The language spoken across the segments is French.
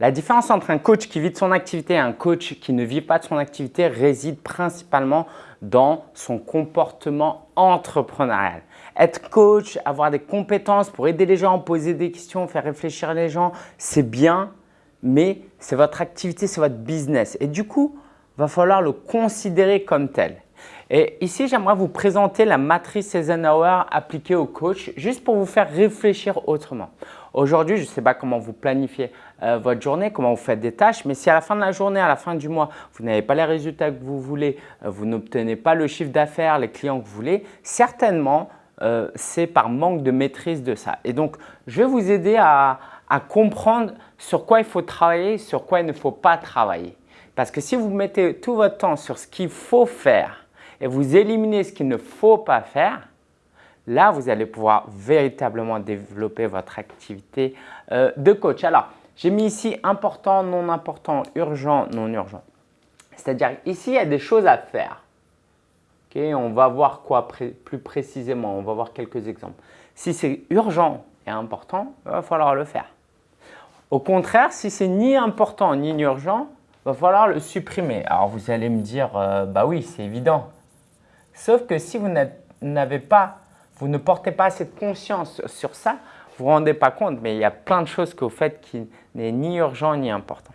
La différence entre un coach qui vit de son activité et un coach qui ne vit pas de son activité réside principalement dans son comportement entrepreneurial. Être coach, avoir des compétences pour aider les gens, poser des questions, faire réfléchir les gens, c'est bien, mais c'est votre activité, c'est votre business. Et du coup, il va falloir le considérer comme tel. Et ici, j'aimerais vous présenter la matrice Eisenhower appliquée au coach, juste pour vous faire réfléchir autrement. Aujourd'hui, je ne sais pas comment vous planifiez euh, votre journée, comment vous faites des tâches, mais si à la fin de la journée, à la fin du mois, vous n'avez pas les résultats que vous voulez, euh, vous n'obtenez pas le chiffre d'affaires, les clients que vous voulez, certainement, euh, c'est par manque de maîtrise de ça. Et donc, je vais vous aider à comprendre sur quoi il faut travailler, sur quoi il ne faut pas travailler. Parce que si vous mettez tout votre temps sur ce qu'il faut faire, et vous éliminez ce qu'il ne faut pas faire, là, vous allez pouvoir véritablement développer votre activité euh, de coach. Alors, j'ai mis ici important, non important, urgent, non urgent. C'est-à-dire ici, il y a des choses à faire. on va voir quoi plus précisément, on va voir quelques exemples. Si c'est urgent et important, il va falloir le faire. Au contraire, si c'est ni important ni urgent, il va falloir le supprimer. Alors vous allez me dire, euh, bah oui, c'est évident. Sauf que si vous n'avez pas, vous ne portez pas cette conscience sur ça, vous ne vous rendez pas compte, mais il y a plein de choses que vous faites qui n'est ni urgent ni important.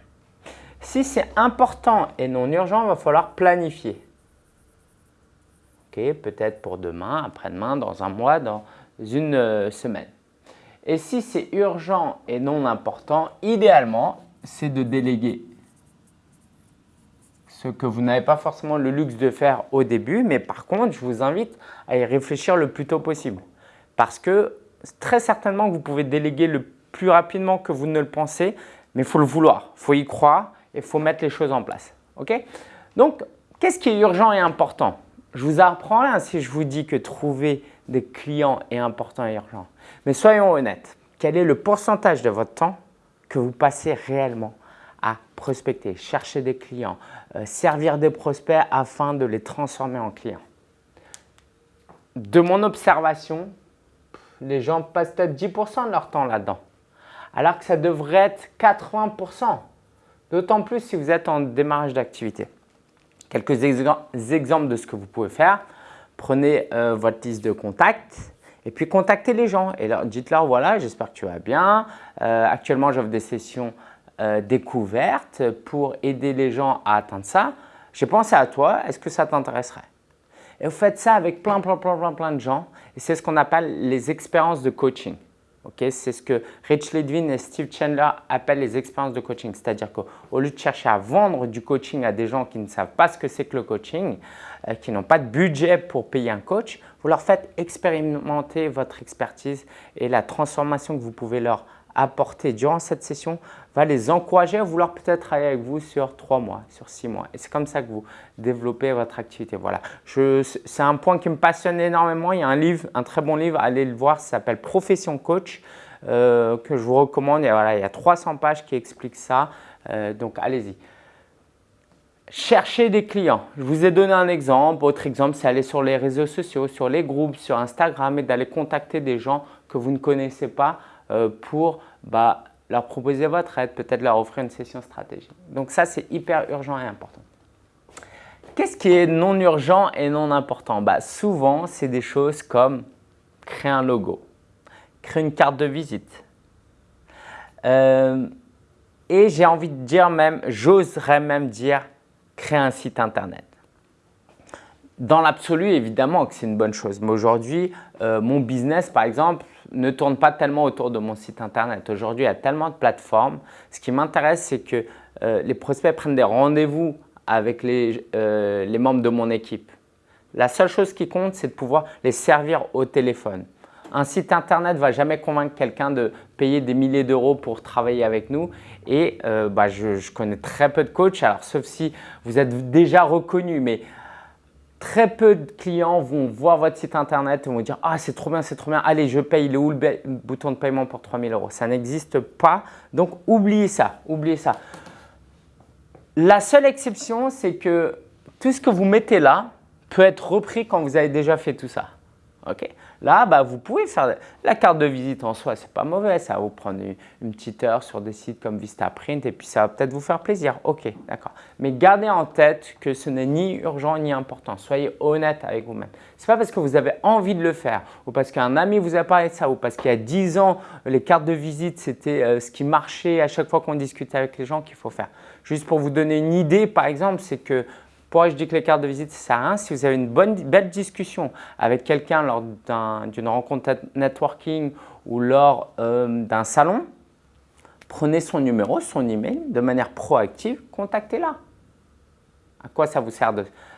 Si c'est important et non urgent, il va falloir planifier. Peut-être pour demain, après-demain, dans un mois, dans une euh, semaine. Et si c'est urgent et non important, idéalement, c'est de déléguer ce que vous n'avez pas forcément le luxe de faire au début, mais par contre, je vous invite à y réfléchir le plus tôt possible. Parce que très certainement vous pouvez déléguer le plus rapidement que vous ne le pensez, mais il faut le vouloir, il faut y croire et il faut mettre les choses en place. Donc, qu'est-ce qui est urgent et important? Je vous apprends rien si je vous dis que trouver des clients est important et urgent. Mais soyons honnêtes, quel est le pourcentage de votre temps que vous passez réellement? Prospecter, chercher des clients, euh, servir des prospects afin de les transformer en clients. De mon observation, les gens passent peut-être 10% de leur temps là-dedans, alors que ça devrait être 80%, d'autant plus si vous êtes en démarrage d'activité. Quelques exemples de ce que vous pouvez faire. Prenez euh, votre liste de contacts et puis contactez les gens et dites-leur voilà, j'espère que tu vas bien. Euh, actuellement, j'offre des sessions euh, découverte pour aider les gens à atteindre ça. J'ai pensé à toi, est-ce que ça t'intéresserait? Et vous faites ça avec plein, plein, plein, plein, plein de gens et c'est ce qu'on appelle les expériences de coaching. c'est ce que Rich Ledwin et Steve Chandler appellent les expériences de coaching. C'est-à-dire qu'au lieu de chercher à vendre du coaching à des gens qui ne savent pas ce que c'est que le coaching, euh, qui n'ont pas de budget pour payer un coach, vous leur faites expérimenter votre expertise et la transformation que vous pouvez leur apporter durant cette session va les encourager à vouloir peut-être travailler avec vous sur trois mois, sur six mois. Et c'est comme ça que vous développez votre activité. Voilà. C'est un point qui me passionne énormément. Il y a un livre, un très bon livre, allez le voir, ça s'appelle Profession Coach euh, que je vous recommande. Il voilà, il y a 300 pages qui expliquent ça. Euh, donc, allez-y. Cherchez des clients. Je vous ai donné un exemple. Autre exemple, c'est aller sur les réseaux sociaux, sur les groupes, sur Instagram et d'aller contacter des gens que vous ne connaissez pas pour bah, leur proposer votre aide, peut-être leur offrir une session stratégique. Donc ça, c'est hyper urgent et important. Qu'est-ce qui est non urgent et non important? Bah, Souvent, c'est des choses comme créer un logo, créer une carte de visite. Euh, et j'ai envie de dire même, j'oserais même dire, créer un site internet. Dans l'absolu, évidemment que c'est une bonne chose. Mais aujourd'hui, euh, mon business, par exemple, ne tourne pas tellement autour de mon site internet. Aujourd'hui, il y a tellement de plateformes. Ce qui m'intéresse, c'est que euh, les prospects prennent des rendez-vous avec euh, les, membres de mon équipe. La seule chose qui compte, c'est de pouvoir les servir au téléphone. Un site internet ne va jamais convaincre quelqu'un de payer des milliers d'euros pour travailler avec nous. Et euh, bah, je, je, connais très peu de coachs, alors sauf si vous êtes déjà reconnu, mais Très peu de clients vont voir votre site internet et vont dire « Ah, c'est trop bien, c'est trop bien, allez, je paye, le bouton de paiement pour 3000 euros ?» Ça n'existe pas, donc oubliez ça, oubliez ça. La seule exception, c'est que tout ce que vous mettez là peut être repris quand vous avez déjà fait tout ça. Là, bah, vous pouvez faire la carte de visite en soi, c'est pas mauvais. Ça va vous prendre une, petite heure sur des sites comme Vistaprint et puis ça va peut-être vous faire plaisir. Ok, d'accord. Mais gardez en tête que ce n'est ni urgent ni important. Soyez honnête avec vous-même. Ce n'est pas parce que vous avez envie de le faire ou parce qu'un ami vous a parlé de ça ou parce qu'il y a 10 ans, les cartes de visite, c'était euh, ce qui marchait à chaque fois qu'on discutait avec les gens qu'il faut faire. Juste pour vous donner une idée, par exemple, c'est que pourquoi je dis que les cartes de visite, ça sert à rien Si vous avez une bonne, belle discussion avec quelqu'un lors d'une rencontre networking ou lors euh, d'un salon, prenez son numéro, son email de manière proactive, contactez-la. À quoi ça vous sert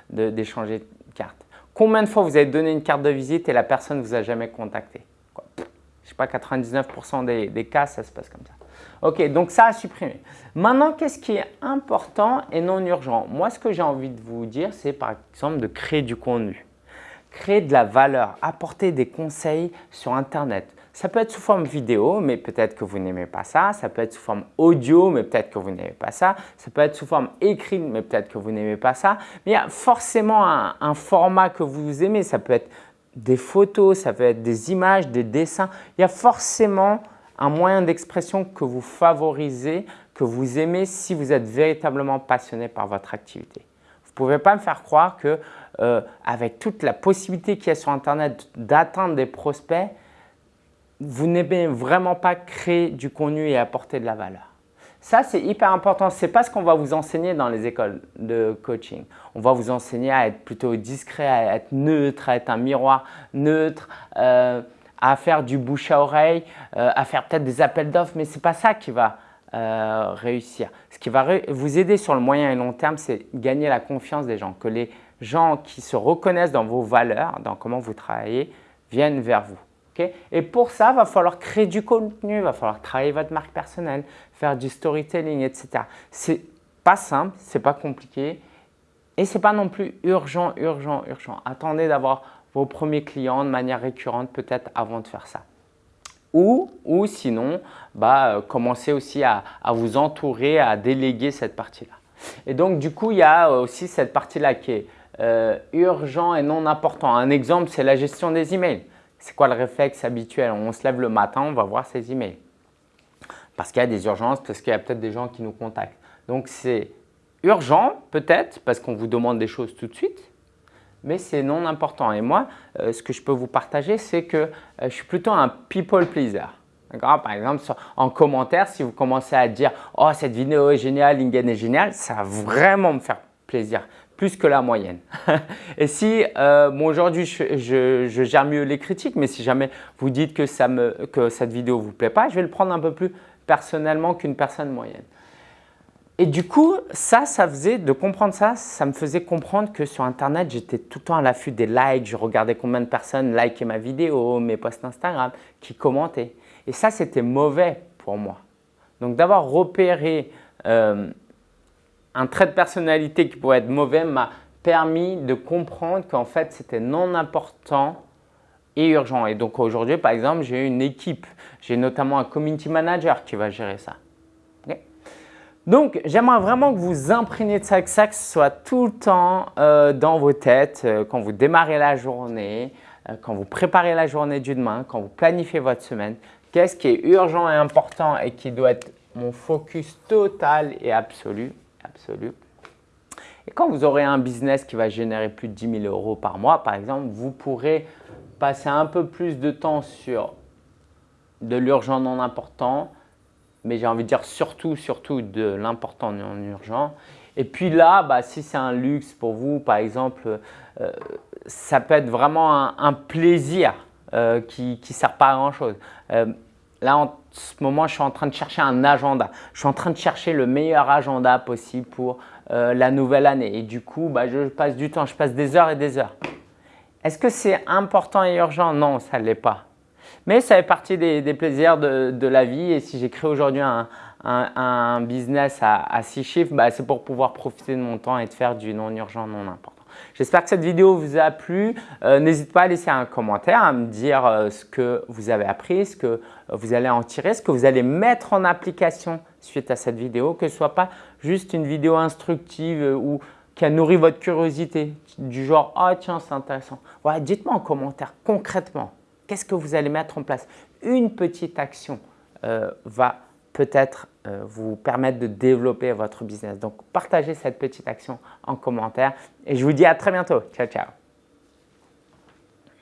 d'échanger de, de carte Combien de fois vous avez donné une carte de visite et la personne ne vous a jamais contacté? Je ne sais pas, 99% des, des cas, ça se passe comme ça. Ok, donc ça a supprimé. Maintenant, qu'est-ce qui est important et non urgent? Moi, ce que j'ai envie de vous dire, c'est par exemple de créer du contenu. Créer de la valeur, apporter des conseils sur Internet. Ça peut être sous forme vidéo, mais peut-être que vous n'aimez pas ça. Ça peut être sous forme audio, mais peut-être que vous n'aimez pas ça. Ça peut être sous forme écrite, mais peut-être que vous n'aimez pas ça. Mais il y a forcément un, un format que vous aimez. Ça peut être des photos, ça peut être des images, des dessins. Il y a forcément un moyen d'expression que vous favorisez, que vous aimez si vous êtes véritablement passionné par votre activité. Vous ne pouvez pas me faire croire que euh, avec toute la possibilité qu'il y a sur Internet d'atteindre des prospects, vous n'aimez vraiment pas créer du contenu et apporter de la valeur. Ça, c'est hyper important. Ce n'est pas ce qu'on va vous enseigner dans les écoles de coaching. On va vous enseigner à être plutôt discret, à être neutre, à être un miroir neutre, euh, à faire du bouche à oreille, euh, à faire peut-être des appels d'offres, mais ce n'est pas ça qui va euh, réussir. Ce qui va vous aider sur le moyen et long terme, c'est gagner la confiance des gens, que les gens qui se reconnaissent dans vos valeurs, dans comment vous travaillez, viennent vers vous. et pour ça, il va falloir créer du contenu, il va falloir travailler votre marque personnelle, faire du storytelling, etc. C'est pas simple, c'est pas compliqué et c'est pas non plus urgent, urgent, urgent. Attendez d'avoir vos premiers clients de manière récurrente peut-être avant de faire ça. Ou, ou sinon, bah, euh, commencez aussi à, vous entourer, à déléguer cette partie-là. Et donc, du coup, il y a aussi cette partie-là qui est euh, urgent et non important. Un exemple, c'est la gestion des emails. C'est quoi le réflexe habituel? On se lève le matin, on va voir ses emails. Parce qu'il y a des urgences, parce qu'il y a peut-être des gens qui nous contactent. Donc, c'est urgent peut-être parce qu'on vous demande des choses tout de suite mais c'est non important. Et moi, euh, ce que je peux vous partager, c'est que euh, je suis plutôt un people pleaser. Par exemple, en commentaire, si vous commencez à dire « Oh, cette vidéo est géniale, Lingen est génial », ça va vraiment me faire plaisir, plus que la moyenne. et si, euh, aujourd'hui, je, gère mieux les critiques, mais si jamais vous dites que, que cette vidéo ne vous plaît pas, je vais le prendre un peu plus personnellement qu'une personne moyenne. Et du coup, ça, ça faisait, de comprendre ça, ça me faisait comprendre que sur Internet, j'étais tout le temps à l'affût des likes. Je regardais combien de personnes likaient ma vidéo, mes posts Instagram, qui commentaient. Et ça, c'était mauvais pour moi. Donc, d'avoir repéré euh, un trait de personnalité qui pourrait être mauvais m'a permis de comprendre qu'en fait, c'était non important et urgent. Et donc, aujourd'hui, par exemple, j'ai une équipe. J'ai notamment un community manager qui va gérer ça. Donc, j'aimerais vraiment que vous imprégniez de ça, que ça soit tout le temps euh, dans vos têtes euh, quand vous démarrez la journée, euh, quand vous préparez la journée du demain, quand vous planifiez votre semaine. Qu'est-ce qui est urgent et important et qui doit être mon focus total et absolu, absolu? Et quand vous aurez un business qui va générer plus de 10 000 euros par mois, par exemple, vous pourrez passer un peu plus de temps sur de l'urgent non important, mais j'ai envie de dire surtout, surtout de l'important non urgent. Et puis là, bah, si c'est un luxe pour vous, par exemple, euh, ça peut être vraiment un, plaisir euh, qui ne sert pas à grand chose. Euh, là, en ce moment, je suis en train de chercher un agenda. Je suis en train de chercher le meilleur agenda possible pour la nouvelle année. Et du coup, bah, je passe du temps, je passe des heures et des heures. Est-ce que c'est important et urgent? Non, ça ne l'est pas. Mais ça fait partie des, plaisirs de, la vie et si j'ai créé aujourd'hui un, business à, 6 chiffres, bah, c'est pour pouvoir profiter de mon temps et de faire du non urgent, non important. J'espère que cette vidéo vous a plu. Euh, n'hésitez pas à laisser un commentaire, à me dire euh, ce que vous avez appris, ce que vous allez en tirer, ce que vous allez mettre en application suite à cette vidéo, que ce ne soit pas juste une vidéo instructive ou qui a nourri votre curiosité du genre « Ah tiens, c'est intéressant ». Dites-moi en commentaire concrètement, qu'est-ce que vous allez mettre en place? Une petite action euh, va peut-être euh, vous permettre de développer votre business. Donc, partagez cette petite action en commentaire et je vous dis à très bientôt. Ciao, ciao